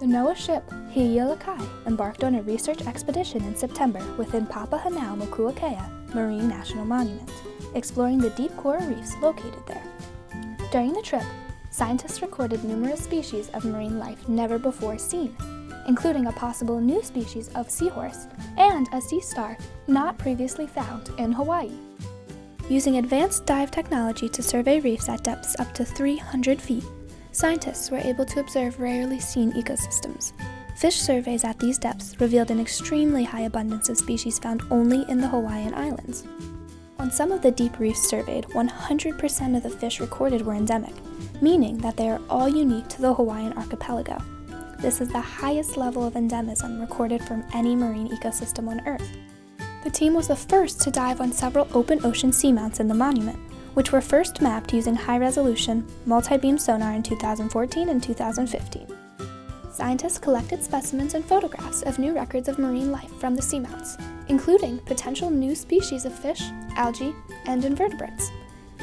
The NOAA ship Hi'ialakai embarked on a research expedition in September within Papahanaumokuakea Marine National Monument, exploring the deep coral reefs located there. During the trip, scientists recorded numerous species of marine life never before seen, including a possible new species of seahorse and a sea star not previously found in Hawaii. Using advanced dive technology to survey reefs at depths up to 300 feet, scientists were able to observe rarely seen ecosystems. Fish surveys at these depths revealed an extremely high abundance of species found only in the Hawaiian Islands. On some of the deep reefs surveyed, 100% of the fish recorded were endemic, meaning that they are all unique to the Hawaiian archipelago. This is the highest level of endemism recorded from any marine ecosystem on Earth. The team was the first to dive on several open ocean seamounts in the monument, which were first mapped using high-resolution, multi-beam sonar in 2014 and 2015. Scientists collected specimens and photographs of new records of marine life from the seamounts, including potential new species of fish, algae, and invertebrates.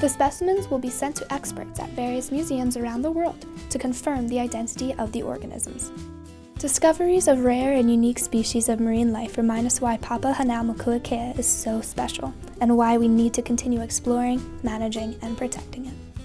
The specimens will be sent to experts at various museums around the world to confirm the identity of the organisms. Discoveries of rare and unique species of marine life remind us why Papa Papahanaumokuakea is so special and why we need to continue exploring, managing, and protecting it.